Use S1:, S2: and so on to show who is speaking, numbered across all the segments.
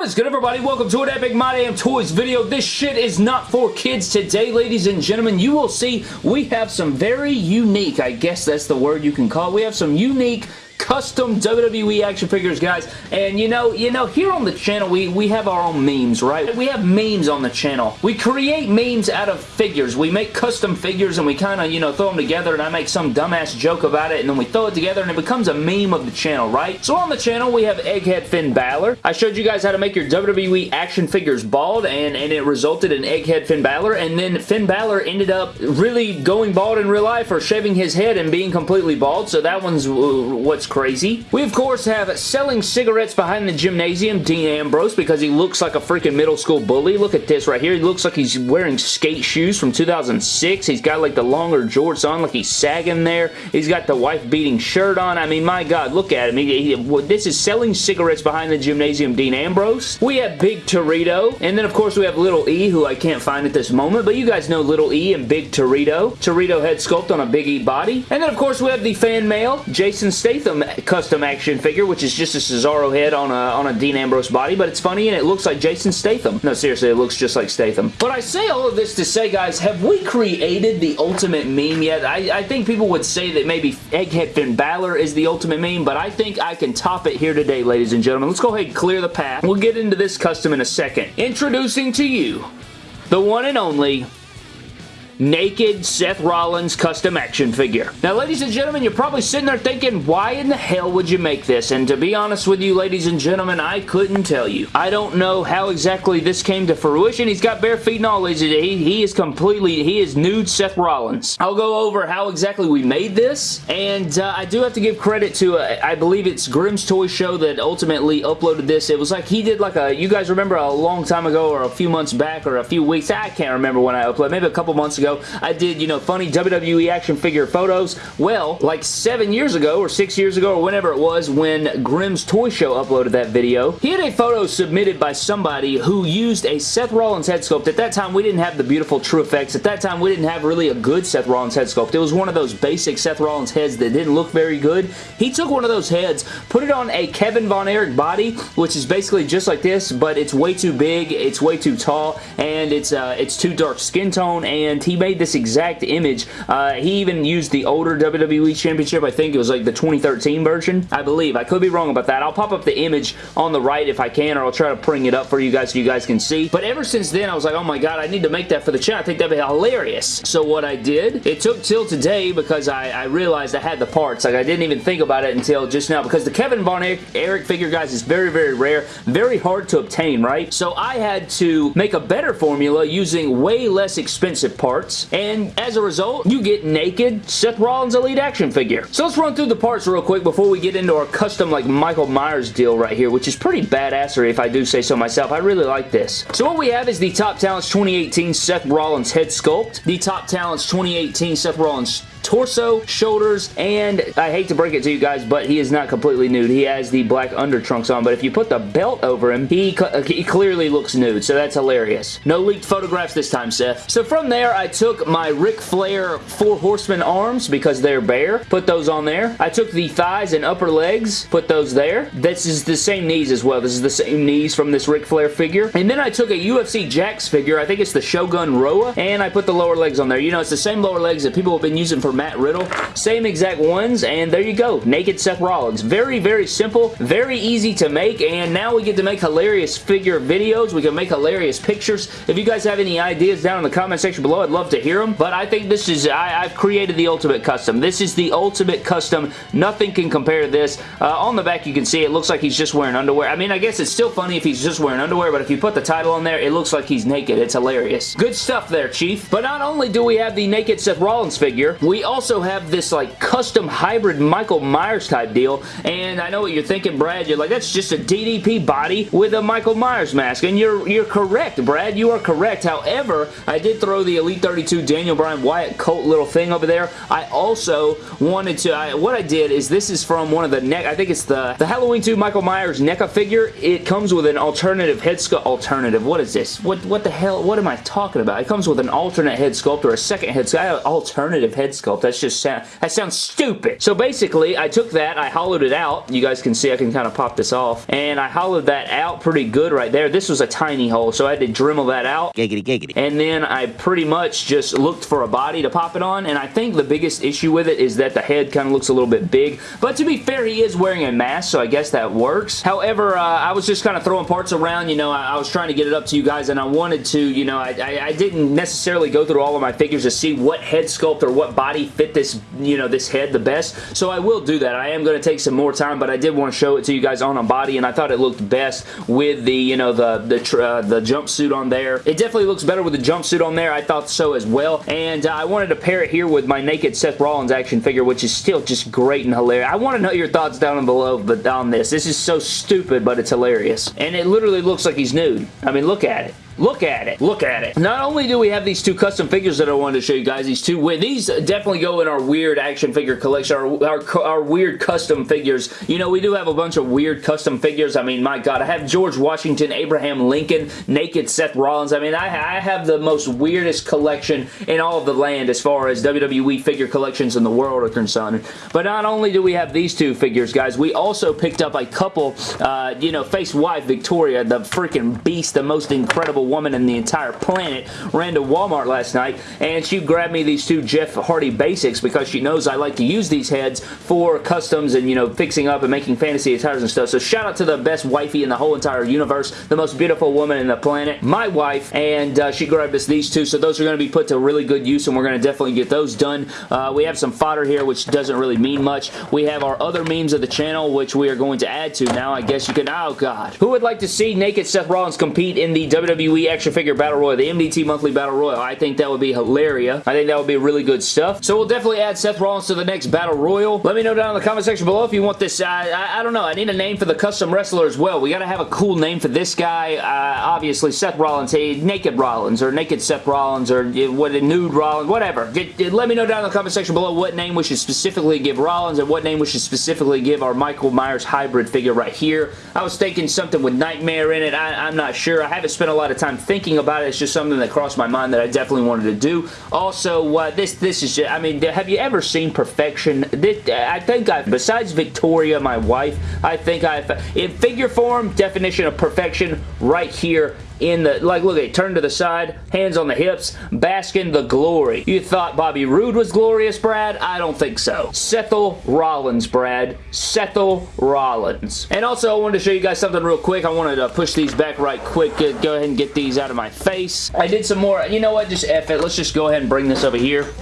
S1: What is good everybody? Welcome to an Epic My Damn Toys video. This shit is not for kids today, ladies and gentlemen. You will see we have some very unique, I guess that's the word you can call it. We have some unique custom WWE action figures, guys. And you know, you know, here on the channel, we, we have our own memes, right? We have memes on the channel. We create memes out of figures. We make custom figures and we kind of, you know, throw them together and I make some dumbass joke about it and then we throw it together and it becomes a meme of the channel, right? So on the channel, we have Egghead Finn Balor. I showed you guys how to make your WWE action figures bald and, and it resulted in Egghead Finn Balor and then Finn Balor ended up really going bald in real life or shaving his head and being completely bald. So that one's what's crazy. We, of course, have selling cigarettes behind the gymnasium, Dean Ambrose, because he looks like a freaking middle school bully. Look at this right here. He looks like he's wearing skate shoes from 2006. He's got like the longer jorts on, like he's sagging there. He's got the wife-beating shirt on. I mean, my God, look at him. He, he, this is selling cigarettes behind the gymnasium, Dean Ambrose. We have Big Torito, and then, of course, we have Little E, who I can't find at this moment, but you guys know Little E and Big Torito. Torito head sculpt on a Big E body. And then, of course, we have the fan mail, Jason Statham custom action figure, which is just a Cesaro head on a, on a Dean Ambrose body, but it's funny and it looks like Jason Statham. No, seriously, it looks just like Statham. But I say all of this to say, guys, have we created the ultimate meme yet? I, I think people would say that maybe Egghead Finn Balor is the ultimate meme, but I think I can top it here today, ladies and gentlemen. Let's go ahead and clear the path. We'll get into this custom in a second. Introducing to you the one and only naked Seth Rollins custom action figure. Now, ladies and gentlemen, you're probably sitting there thinking, why in the hell would you make this? And to be honest with you, ladies and gentlemen, I couldn't tell you. I don't know how exactly this came to fruition. He's got bare feet and all. He, he is completely, he is nude Seth Rollins. I'll go over how exactly we made this, and uh, I do have to give credit to, uh, I believe it's Grimm's Toy Show that ultimately uploaded this. It was like he did like a, you guys remember a long time ago or a few months back or a few weeks, I can't remember when I uploaded, maybe a couple months ago, ago, I did, you know, funny WWE action figure photos. Well, like seven years ago or six years ago or whenever it was when Grimm's Toy Show uploaded that video, he had a photo submitted by somebody who used a Seth Rollins head sculpt. At that time, we didn't have the beautiful TrueFX. At that time, we didn't have really a good Seth Rollins head sculpt. It was one of those basic Seth Rollins heads that didn't look very good. He took one of those heads, put it on a Kevin Von Erich body, which is basically just like this, but it's way too big, it's way too tall, and it's uh, it's too dark skin tone, and he made this exact image. Uh, he even used the older WWE Championship. I think it was like the 2013 version, I believe. I could be wrong about that. I'll pop up the image on the right if I can, or I'll try to bring it up for you guys so you guys can see. But ever since then, I was like, oh my god, I need to make that for the channel. I think that'd be hilarious. So what I did, it took till today because I, I realized I had the parts. Like, I didn't even think about it until just now because the Kevin Von Erich figure, guys, is very, very rare. Very hard to obtain, right? So I had to make a better formula using way less expensive parts and as a result, you get naked Seth Rollins Elite action figure. So let's run through the parts real quick before we get into our custom like Michael Myers deal right here, which is pretty badassery if I do say so myself. I really like this. So what we have is the Top Talents 2018 Seth Rollins head sculpt, the Top Talents 2018 Seth Rollins torso, shoulders, and I hate to break it to you guys, but he is not completely nude. He has the black under trunks on, but if you put the belt over him, he, uh, he clearly looks nude, so that's hilarious. No leaked photographs this time, Seth. So from there, I took my Ric Flair Four Horsemen arms because they're bare, put those on there. I took the thighs and upper legs, put those there. This is the same knees as well. This is the same knees from this Ric Flair figure. And then I took a UFC Jakks figure, I think it's the Shogun Rua, and I put the lower legs on there. You know, it's the same lower legs that people have been using for for Matt Riddle. Same exact ones, and there you go. Naked Seth Rollins. Very, very simple, very easy to make, and now we get to make hilarious figure videos. We can make hilarious pictures. If you guys have any ideas down in the comment section below, I'd love to hear them, but I think this is, I, have created the ultimate custom. This is the ultimate custom. Nothing can compare to this. Uh, on the back, you can see it looks like he's just wearing underwear. I mean, I guess it's still funny if he's just wearing underwear, but if you put the title on there, it looks like he's naked. It's hilarious. Good stuff there, Chief. But not only do we have the naked Seth Rollins figure, we also have this like custom hybrid Michael Myers type deal and I know what you're thinking Brad. You're like that's just a DDP body with a Michael Myers mask and you're you're correct Brad. You are correct. However I did throw the Elite 32 Daniel Bryan Wyatt Colt little thing over there. I also wanted to I, what I did is this is from one of the neck I think it's the the Halloween 2 Michael Myers NECA figure. It comes with an alternative head sculpt alternative what is this? What what the hell what am I talking about? It comes with an alternate head sculpt or a second head sculpt. Alternative head sculpt sculpt. That's just sound, that sounds stupid. So basically, I took that, I hollowed it out. You guys can see I can kind of pop this off. And I hollowed that out pretty good right there. This was a tiny hole, so I had to Dremel that out.
S2: Giggity, giggity.
S1: And then I pretty much just looked for a body to pop it on, and I think the biggest issue with it is that the head kind of looks a little bit big. But to be fair, he is wearing a mask, so I guess that works. However, uh, I was just kind of throwing parts around. You know, I, I, was trying to get it up to you guys, and I wanted to, you know, I, I, I didn't necessarily go through all of my figures to see what head sculpt or what body fit this, you know, this head the best. So I will do that. I am going to take some more time, but I did want to show it to you guys on a body, and I thought it looked best with the, you know, the the, uh, the jumpsuit on there. It definitely looks better with the jumpsuit on there. I thought so as well, and uh, I wanted to pair it here with my naked Seth Rollins action figure, which is still just great and hilarious. I want to know your thoughts down below but on this. This is so stupid, but it's hilarious. And it literally looks like he's nude. I mean, look at it. Look at it. Look at it. Not only do we have these two custom figures that I wanted to show you guys, these two, these definitely go in our weird action figure collection, our, our, our weird custom figures. You know, we do have a bunch of weird custom figures. I mean, my God, I have George Washington, Abraham Lincoln, Naked Seth Rollins. I mean, I, I have the most weirdest collection in all of the land as far as WWE figure collections in the world are concerned. But not only do we have these two figures, guys, we also picked up a couple, uh, you know, face wife Victoria, the freaking beast, the most incredible woman in the entire planet ran to Walmart last night and she grabbed me these two Jeff Hardy basics because she knows I like to use these heads for customs and, you know, fixing up and making fantasy attires and stuff. So shout out to the best wifey in the whole entire universe, the most beautiful woman in the planet, my wife, and uh, she grabbed us these two. So those are going to be put to really good use and we're going to definitely get those done. Uh, we have some fodder here, which doesn't really mean much. We have our other memes of the channel, which we are going to add to now. I guess you can, oh God. Who would like to see Naked Seth Rollins compete in the WWE action figure battle royal, the MDT monthly battle royal. I think that would be hilarious. I think that would be really good stuff. So we'll definitely add Seth Rollins to the next battle royal. Let me know down in the comment section below if you want this. Uh, I, I, don't know. I need a name for the custom wrestler as well. We got to have a cool name for this guy. Uh, obviously, Seth Rollins. Hey, Naked Rollins or Naked Seth Rollins or uh, what nude Rollins, whatever. Let me know down in the comment section below what name we should specifically give Rollins and what name we should specifically give our Michael Myers hybrid figure right here. I was thinking something with Nightmare in it. I, I'm not sure. I haven't spent a lot of time thinking about it. It's just something that crossed my mind that I definitely wanted to do. Also, uh, this this is just, I mean, have you ever seen perfection? This, I think I, besides Victoria, my wife, I think I've, in figure form, definition of perfection right here in the, like look at turn to the side, hands on the hips, bask in the glory. You thought Bobby Roode was glorious, Brad? I don't think so. Sethel Rollins, Brad. Sethel Rollins. And also, I wanted to show you guys something real quick. I wanted to push these back right quick. Go ahead and get these out of my face. I did some more, you know what, just F it. Let's just go ahead and bring this over here.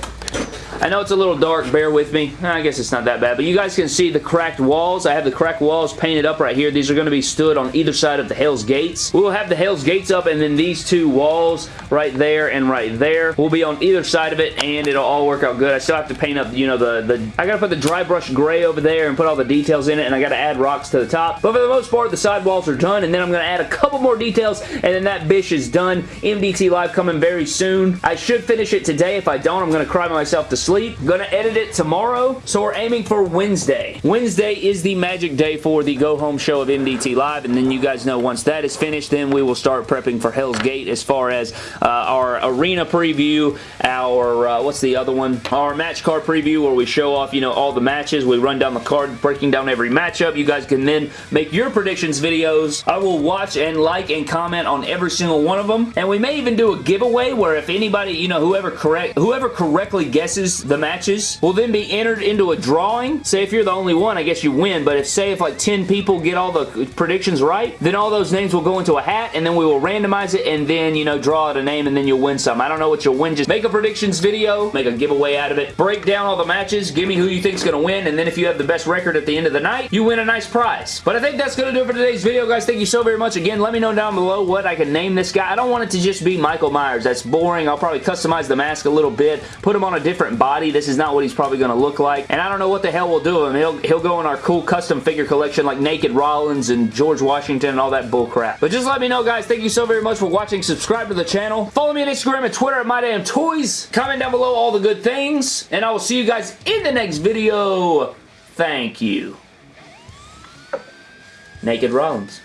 S1: I know it's a little dark, bear with me. I guess it's not that bad, but you guys can see the cracked walls. I have the cracked walls painted up right here. These are going to be stood on either side of the Hell's Gates. We'll have the Hell's Gates up, and then these two walls right there and right there will be on either side of it, and it'll all work out good. I still have to paint up, you know, the, the I got to put the dry brush gray over there and put all the details in it, and I got to add rocks to the top. But for the most part, the side walls are done, and then I'm going to add a couple more details, and then that bish is done. MDT Live coming very soon. I should finish it today. If I don't, I'm going to cry myself to sleep. Edit edit it tomorrow, so we're aiming for Wednesday. Wednesday is the magic day for the Go Home show of MDT Live, and then you guys know once that is finished, then we will start prepping for Hell's Gate as far as uh, our arena preview, our, uh, what's the other one? Our match card preview where we show off, you know, all the matches. We run down the card, breaking down every matchup. You guys can then make your predictions videos. I will watch and like and comment on every single one of them, and we may even do a giveaway where if anybody, you know, whoever correct, whoever correctly guesses the matches will then be entered into a drawing. Say if you're the only one, I guess you win, but if say if like 10 people get all the predictions right, then all those names will go into a hat and then we will randomize it and then, you know, draw out a name and then you'll win some. I don't know what you'll win. Just make a predictions video, make a giveaway out of it, break down all the matches, give me who you think's to win, and then if you have the best record at the end of the night, you win a nice prize. But I think that's to do it for today's video, guys. Thank you so very much. Again, let me know down below what I can name this guy. I don't want it to just be Michael Myers. That's boring. I'll probably customize the mask a little bit, put him on a different body. This is not what he's probably going to look like. And I don't know what the hell we'll do him. He'll, he'll go in our cool custom figure collection like Naked Rollins and George Washington and all that bull crap. But just let me know, guys. Thank you so very much for watching. Subscribe to the channel. Follow me on Instagram and Twitter at MyDamnToys. Comment down below all the good things. And I will see you guys in the next video. Thank you. Naked Rollins.